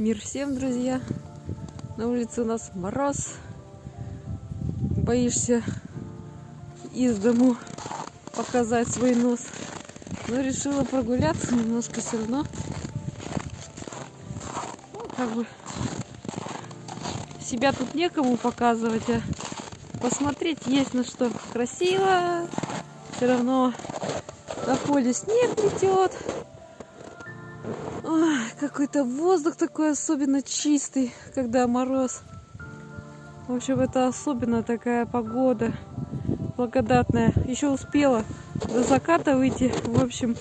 Мир всем, друзья! На улице у нас мороз. Боишься из дому показать свой нос. Но решила прогуляться немножко все равно. Ну, как бы себя тут некому показывать, а посмотреть есть на что. Красиво. Все равно на поле снег летет какой-то воздух такой особенно чистый, когда мороз. В общем, это особенно такая погода благодатная. Еще успела до заката выйти. В общем,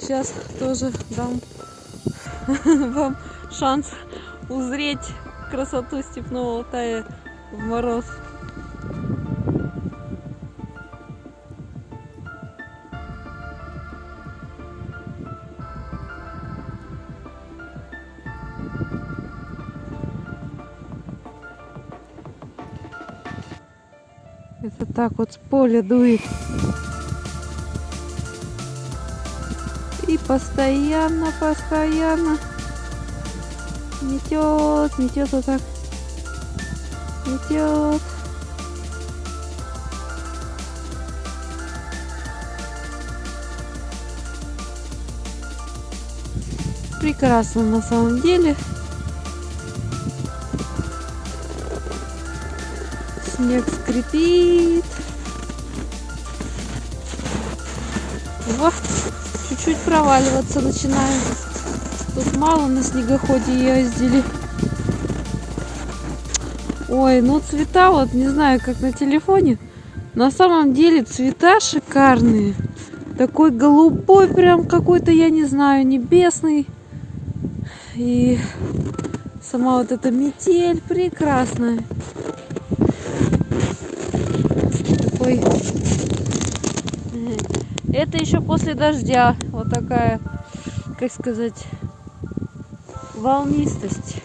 сейчас тоже дам вам шанс узреть красоту степного Алтая в мороз. Это так вот с поля дует. И постоянно, постоянно метет, метет вот так. Метет. Прекрасно на самом деле. Снег скрипит. Вот, чуть-чуть проваливаться начинает. Тут мало на снегоходе ездили. Ой, ну цвета вот, не знаю, как на телефоне. На самом деле цвета шикарные. Такой голубой прям какой-то, я не знаю, небесный. И сама вот эта метель прекрасная. Такой. Это еще после дождя. Вот такая, как сказать, волнистость.